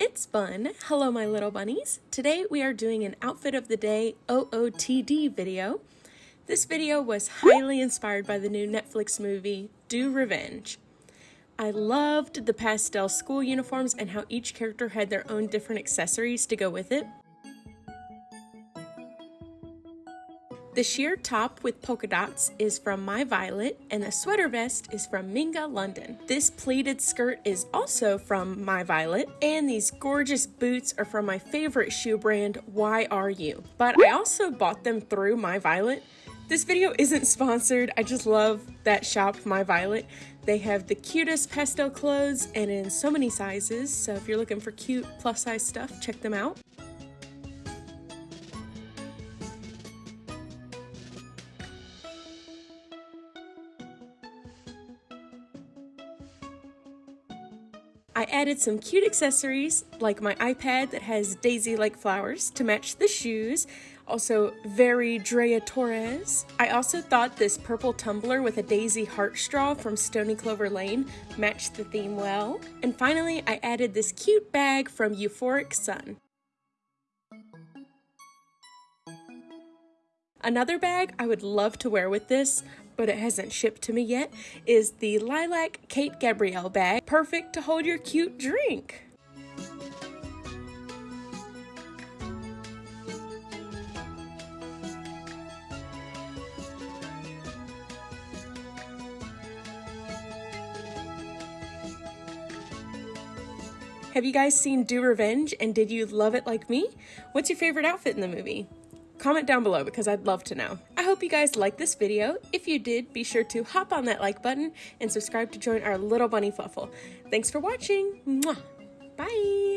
it's Bun. Hello, my little bunnies. Today we are doing an Outfit of the Day OOTD video. This video was highly inspired by the new Netflix movie, Do Revenge. I loved the pastel school uniforms and how each character had their own different accessories to go with it. The sheer top with polka dots is from My Violet, and the sweater vest is from Minga London. This pleated skirt is also from My Violet, and these gorgeous boots are from my favorite shoe brand, YRU. But I also bought them through My Violet. This video isn't sponsored, I just love that shop, My Violet. They have the cutest pastel clothes and in so many sizes, so if you're looking for cute plus size stuff, check them out. I added some cute accessories like my iPad that has daisy-like flowers to match the shoes, also very Drea Torres. I also thought this purple tumbler with a daisy heart straw from Stony Clover Lane matched the theme well. And finally, I added this cute bag from Euphoric Sun. Another bag I would love to wear with this, but it hasn't shipped to me yet, is the Lilac Kate Gabrielle bag. Perfect to hold your cute drink. Have you guys seen Do Revenge and did you love it like me? What's your favorite outfit in the movie? Comment down below because I'd love to know. I hope you guys liked this video. If you did, be sure to hop on that like button and subscribe to join our little bunny fluffle. Thanks for watching. Mwah. Bye.